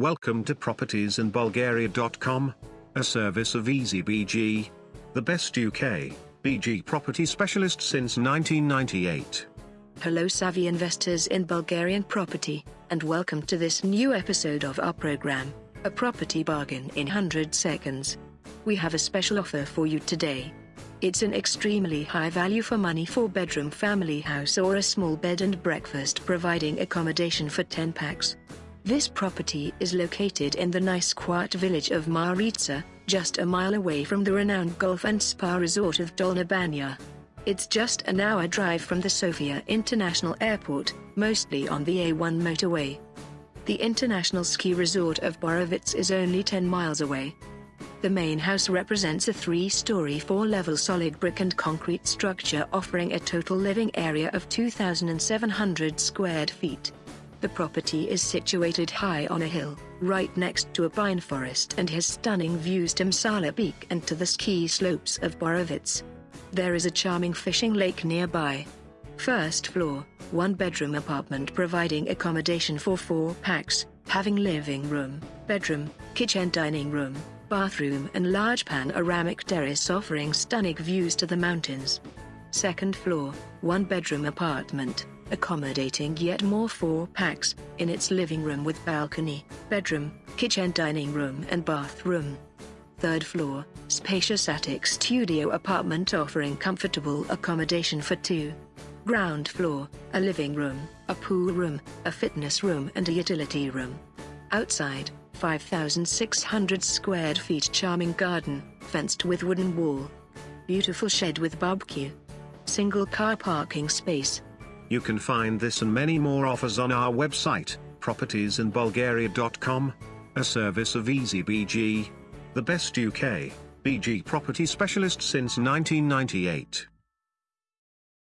Welcome to propertiesinbulgaria.com, a service of EasyBG, the best UK BG property specialist since 1998. Hello, savvy investors in Bulgarian property, and welcome to this new episode of our program, A Property Bargain in 100 Seconds. We have a special offer for you today. It's an extremely high value for money 4 bedroom family house or a small bed and breakfast providing accommodation for 10 pax. This property is located in the nice quiet village of Maritsa, just a mile away from the renowned golf and spa resort of Dolna Banja. It's just an hour drive from the Sofia International Airport, mostly on the A1 motorway. The international ski resort of Borovets is only 10 miles away. The main house represents a three-story four-level solid brick and concrete structure offering a total living area of 2,700 square feet. The property is situated high on a hill, right next to a pine forest and has stunning views to Musala Peak and to the ski slopes of Borovets. There is a charming fishing lake nearby. First floor, one bedroom apartment providing accommodation for four pax, having living room, bedroom, kitchen dining room, bathroom and large panoramic terrace offering stunning views to the mountains. Second floor, one bedroom apartment, accommodating yet more four pax, in its living room with balcony, bedroom, kitchen dining room and bathroom. Third floor, spacious attic studio apartment offering comfortable accommodation for two. Ground floor, a living room, a pool room, a fitness room and a utility room. Outside, 5,600 square feet charming garden, fenced with wooden wall. Beautiful shed with barbecue. Single car parking space, You can find this and many more offers on our website, propertiesinbulgaria.com, a service of EasyBG, the best UK BG property specialist since 1998.